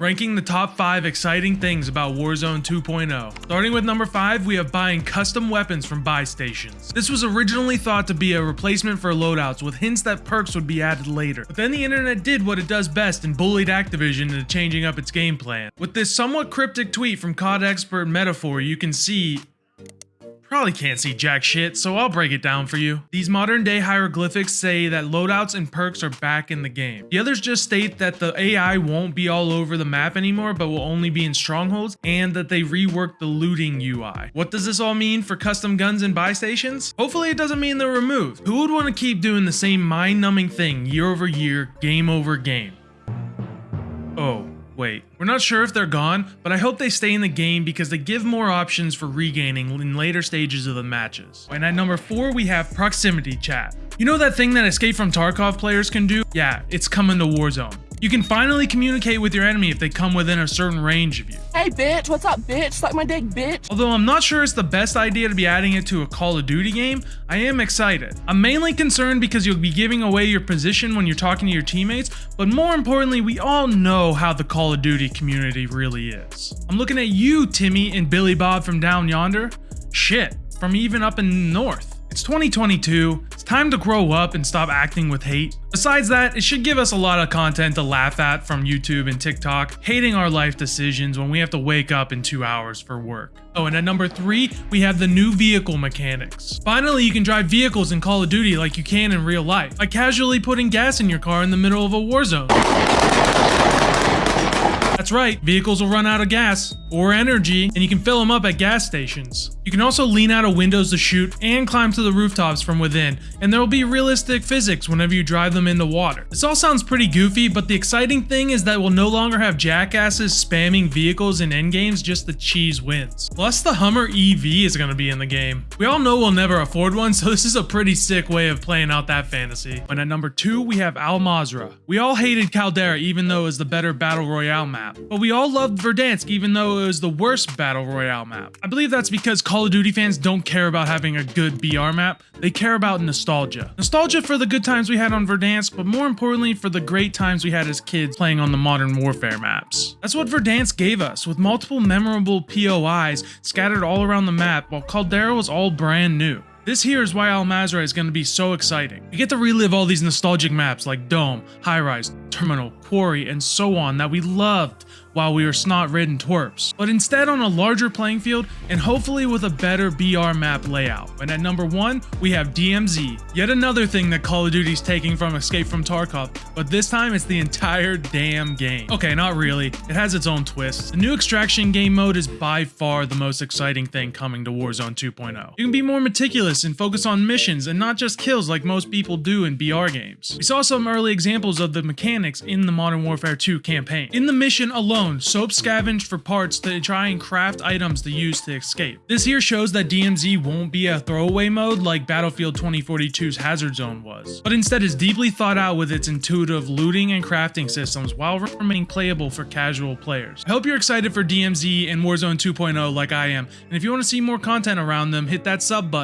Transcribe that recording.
ranking the top 5 exciting things about Warzone 2.0. Starting with number 5, we have buying custom weapons from buy stations. This was originally thought to be a replacement for loadouts with hints that perks would be added later. But then the internet did what it does best and bullied Activision into changing up its game plan. With this somewhat cryptic tweet from COD expert Metaphor, you can see Probably can't see jack shit, so I'll break it down for you. These modern day hieroglyphics say that loadouts and perks are back in the game. The others just state that the AI won't be all over the map anymore, but will only be in strongholds, and that they reworked the looting UI. What does this all mean for custom guns and buy stations? Hopefully it doesn't mean they're removed. Who would want to keep doing the same mind-numbing thing year over year, game over game? Oh. Wait, we're not sure if they're gone, but I hope they stay in the game because they give more options for regaining in later stages of the matches. And at number 4 we have proximity chat. You know that thing that Escape from Tarkov players can do? Yeah, it's coming to Warzone. You can finally communicate with your enemy if they come within a certain range of you. Hey bitch, what's up bitch? Suck my dick bitch. Although I'm not sure it's the best idea to be adding it to a Call of Duty game, I am excited. I'm mainly concerned because you'll be giving away your position when you're talking to your teammates, but more importantly, we all know how the Call of Duty community really is. I'm looking at you, Timmy and Billy Bob from down yonder. Shit, from even up in the north. It's 2022, it's time to grow up and stop acting with hate. Besides that, it should give us a lot of content to laugh at from YouTube and TikTok, hating our life decisions when we have to wake up in two hours for work. Oh, and at number three, we have the new vehicle mechanics. Finally, you can drive vehicles in Call of Duty like you can in real life, by casually putting gas in your car in the middle of a war zone. That's right, vehicles will run out of gas or energy and you can fill them up at gas stations. You can also lean out of windows to shoot and climb to the rooftops from within and there will be realistic physics whenever you drive them into water. This all sounds pretty goofy but the exciting thing is that we'll no longer have jackasses spamming vehicles in endgames just the cheese wins. Plus the Hummer EV is going to be in the game. We all know we'll never afford one so this is a pretty sick way of playing out that fantasy. And at number 2 we have Al Mazrah. We all hated Caldera even though it was the better battle royale map map. But we all loved Verdansk even though it was the worst Battle Royale map. I believe that's because Call of Duty fans don't care about having a good BR map, they care about nostalgia. Nostalgia for the good times we had on Verdansk, but more importantly for the great times we had as kids playing on the Modern Warfare maps. That's what Verdansk gave us, with multiple memorable POIs scattered all around the map while Caldera was all brand new. This here is why Al Mazrah is going to be so exciting. You get to relive all these nostalgic maps like Dome, High Rise, Terminal, Quarry, and so on that we loved while we were snot-ridden twerps, but instead on a larger playing field and hopefully with a better BR map layout. And at number 1, we have DMZ, yet another thing that Call of Duty's taking from Escape from Tarkov, but this time it's the entire damn game. Okay, not really, it has its own twists. The new extraction game mode is by far the most exciting thing coming to Warzone 2.0. You can be more meticulous and focus on missions and not just kills like most people do in BR games. We saw some early examples of the mechanics in the Modern Warfare 2 campaign. In the mission alone, alone, Soap scavenged for parts to try and craft items to use to escape. This here shows that DMZ won't be a throwaway mode like Battlefield 2042's Hazard Zone was, but instead is deeply thought out with its intuitive looting and crafting systems while remaining playable for casual players. I hope you're excited for DMZ and Warzone 2.0 like I am, and if you want to see more content around them, hit that sub button